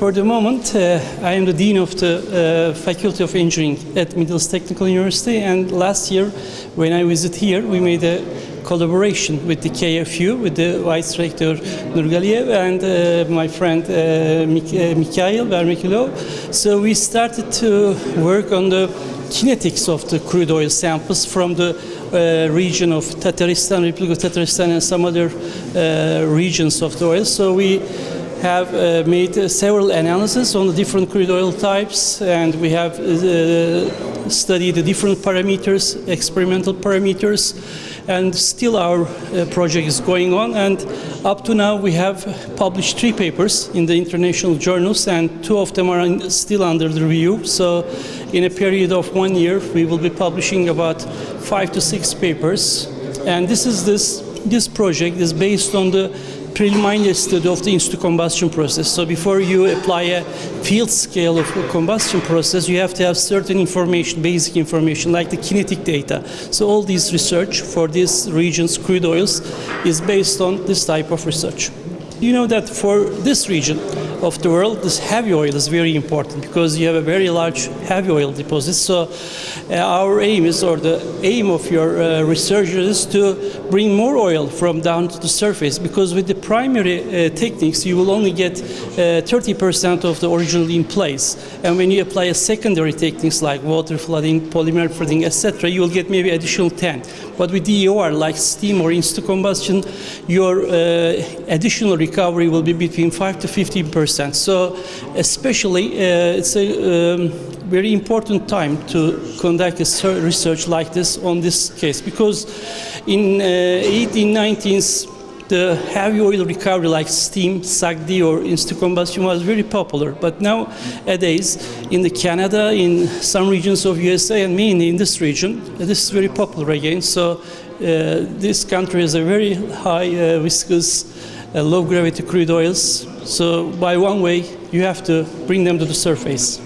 for the moment, uh, I am the Dean of the uh, Faculty of Engineering at Middle East Technical University. And last year, when I visited here, we made a collaboration with the KFU, with the Vice Rector Nurgaliev and uh, my friend uh, Mik- uh, Mikhail Varfolomeev. So we started to work on the kinetics of the crude oil samples from the uh, region of Tataristan, Republic of Tataristan, and some other uh, regions of the oil. So we have uh, made uh, several analyses on the different crude oil types, and we have uh, studied the different parameters, experimental parameters, and still our uh, project is going on. And up to now, we have published three papers in the international journals, and two of them are in, still under review. So, in a period of one year, we will be publishing about five to six papers. And this is this this project is based on the preliminary study of the in-situ combustion process. So before you apply a field scale of combustion process, you have to have certain information, basic information, like the kinetic data. So all this research for these regions, crude oils, is based on this type of research. You know that for this region of the world, this heavy oil is very important because you have a very large heavy oil deposit. So uh, our aim is, or the aim of your uh, research is to bring more oil from down to the surface because with the primary uh, techniques, you will only get 30% of the original in place. And when you apply a secondary techniques like water flooding, polymer flooding, etc., you will get maybe additional 10. But with DEOR, like steam or in-situ combustion, your additional recovery will be between 5 to 15 percent. So, especially, uh, it's a um, very important time to conduct a research like this on this case because in uh, 1890s the heavy oil recovery like steam, SAGD or in-situ combustion was very popular. But nowadays in the Canada, in some regions of USA and mainly in this region, this is very popular again. So uh, this country has a very high uh, viscous low gravity crude oils. So by one way, you have to bring them to the surface.